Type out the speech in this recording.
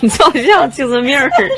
你就像精神病似的。